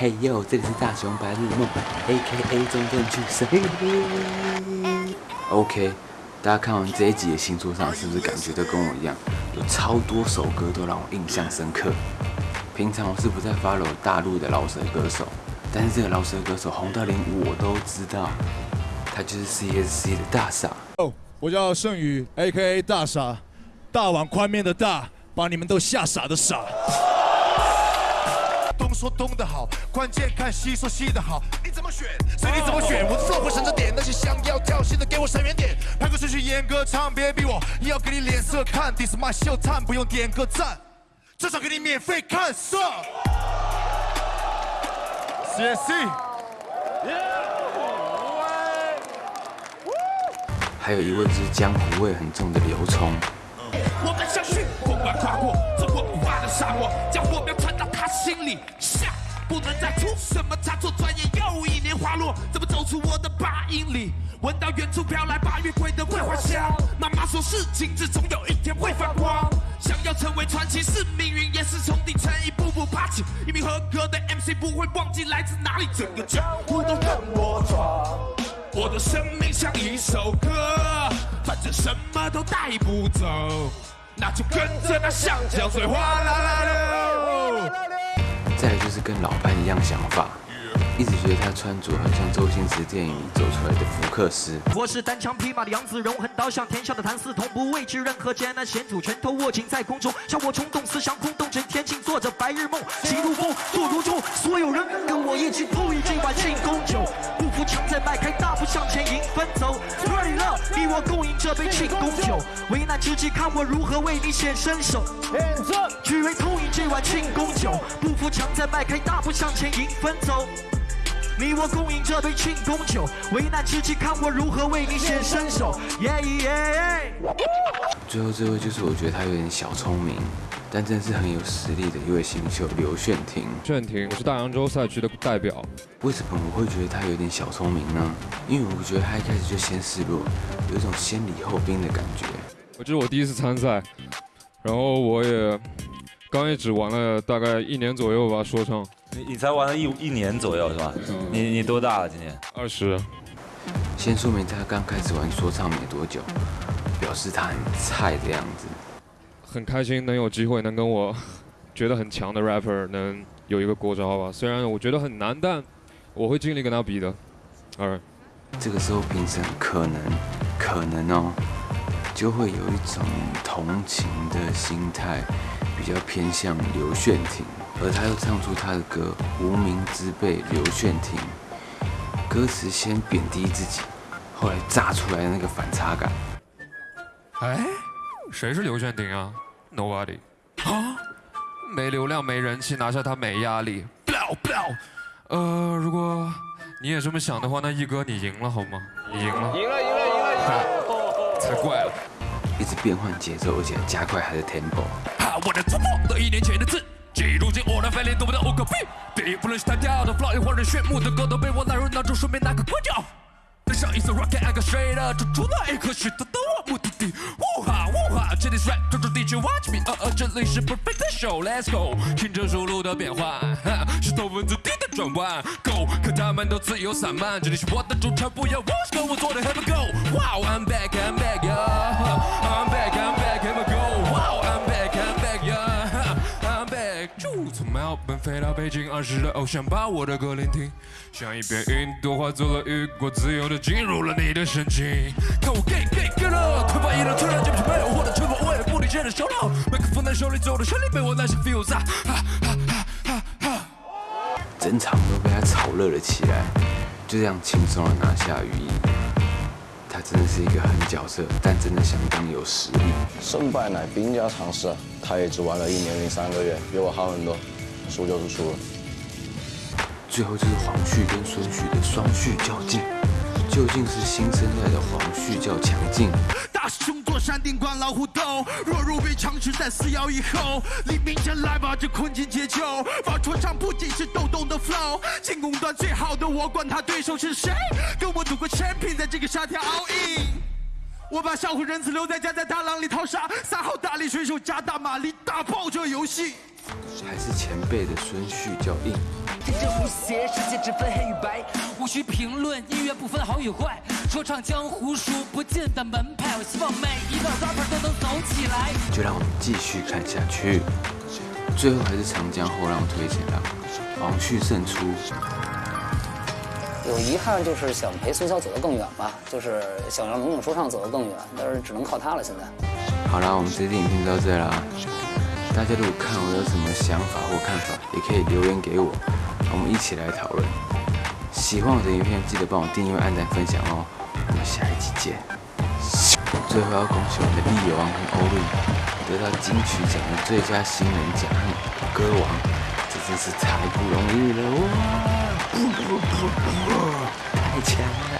嘿呦，这里是大雄白日梦，A.K.A 中正去谁？OK，大家看完这一集的星座上，是不是感觉都跟我一样，有超多首歌都让我印象深刻？平常我是不在 follow 大陆的老舌歌手，但是这个老舌歌手红到连我都知道，他就是 C.S.C 的大傻。哦，我叫盛宇，A.K.A 大傻，大碗宽面的大，把你们都吓傻的傻。东说东的好，关键看西说西的好。你怎么选，随你怎么选。我的 flow 会省着点，那些想要跳戏的给我闪远点。拍个顺序严格唱，别逼我，硬要给你脸色看。This my show time，不用点个赞，至少给你免费看色。还有一位是江湖味很重的刘聪。我们相信，不管跨过这文化的沙漠，将火苗传到他心里。不能再出什么差错，转眼又一年花落，怎么走出我的八英里？闻到远处飘来八月桂的桂花香。妈妈说事情至总有一天会发光。想要成为传奇，是命运，也是从底层一步步爬起。一名合格的 MC 不会忘记来自哪里，整个江湖都跟我闯。我的生命像一首歌，反正什么都带不走，那就跟着那香蕉水哗啦啦流。再来就是跟老班一样想法，一直觉得他穿着很像周星驰电影里走出来的福克斯。我是单枪匹马的杨子荣，横刀向天下的谭嗣同，不畏惧任何艰难险阻，拳头握紧在空中，像我冲动思想空洞，整天静做着白日梦，行如风，坐如钟，所有人跟我一起碰一这碗庆功酒，不服强再迈开大步向前迎风走，你我共饮这杯庆功酒，危难之际看我如何为你显身手，只为痛饮这碗庆功酒，不服强再迈开大步向前迎风走。你我共饮这杯庆功酒，危难之际看我如何为你显身手。耶耶！最后这位就是我觉得他有点小聪明，但真的是很有实力的一位新秀刘炫廷。炫廷，我是大洋洲赛区的代表。为什么我会觉得他有点小聪明呢？因为我觉得他一开始就先示弱，有一种先礼后兵的感觉。我这是我第一次参赛，然后我也刚也只玩了大概一年左右吧，说唱。你你才玩了一一年左右是吧？你你多大了今年？二十。先说明他刚开始玩说唱没多久，表示他很菜的样子。很开心能有机会能跟我 觉得很强的 rapper 能有一个过招吧，虽然我觉得很难，但我会尽力跟他比的。Alright。这个时候评审可能可能哦，就会有一种同情的心态，比较偏向刘炫廷。而他又唱出他的歌《无名之辈》，刘炫廷，歌词先贬低自己，后来炸出来的那个反差感。哎，谁是刘炫廷啊？Nobody。啊？没流量没人气，拿下他没压力。不要不要。呃，如果你也这么想的话，那一哥你赢了好吗？你赢了。赢了赢了赢了赢了。才怪了。一直变换节奏，而且加快他的 tempo。哈，我的突破都一年前的字。如今我的翻脸都不到五个 B，第一不论是弹跳的 flow，亦或者炫目的歌，都被我纳入脑中，顺便拿个关掉。登上一艘 rocket，按个 straight up，追逐那一颗许多的我目的地。呜哈呜哈，这里是 rap，专注 DJ watch me，呃呃，这里是 perfect show，let's go，听着输入的变换，石头文字 D 的转弯，go，可他们都自由散漫，这里是我的主场，不要 watch，我做的飞到北京，儿时的偶像把我的歌聆听，像一片云朵化作了雨果，自由的进入了你的神经。看我 get get get up，突发异能，突然间不没有我的沉默，我也不理解的笑闹。麦克风在手里，走的旋律被我拿下 feels 啊哈哈哈哈。整场都被他炒热了起来，就这样轻松的拿下羽翼。他真的是一个狠角色，但真的相当有实力。胜败乃兵家常事，他也只玩了一年零三个月，比我好很多。输就是输了。最后就是黄旭跟孙旭的双旭较劲，究竟是新生代的黄旭较强劲？大师兄坐山顶观老虎斗，弱肉被强吃在撕咬以后，黎明前来把，这困境解救。放说唱不仅是抖动的 flow，进攻端最好的我管他对手是谁，跟我赌个 champion 在这个沙滩 all in。我把小虎人子留在家，在大浪里淘沙，三号大力水手加大马力，打爆这游戏。还是前辈的孙旭较硬。天真无邪，世界只分黑与白，无需评论，音乐不分好与坏，说唱江湖数不尽的门派，我希望每一个 rapper 都能走起来。就让我们继续看下去。最后还是长江后浪推前浪，王旭胜出。有遗憾就是想陪苏乔走得更远吧，就是想让龙井说唱走得更远，但是只能靠他了。现在，好啦，我们这期影片就到这啦。大家如果看我有什么想法或看法，也可以留言给我，我们一起来讨论。喜欢我的影片，记得帮我订阅、按赞、分享哦。我们下一集见。最后要恭喜我们的力王跟欧瑞得到金曲奖的最佳新人奖和歌王，这真是太不容易了哇！太强了。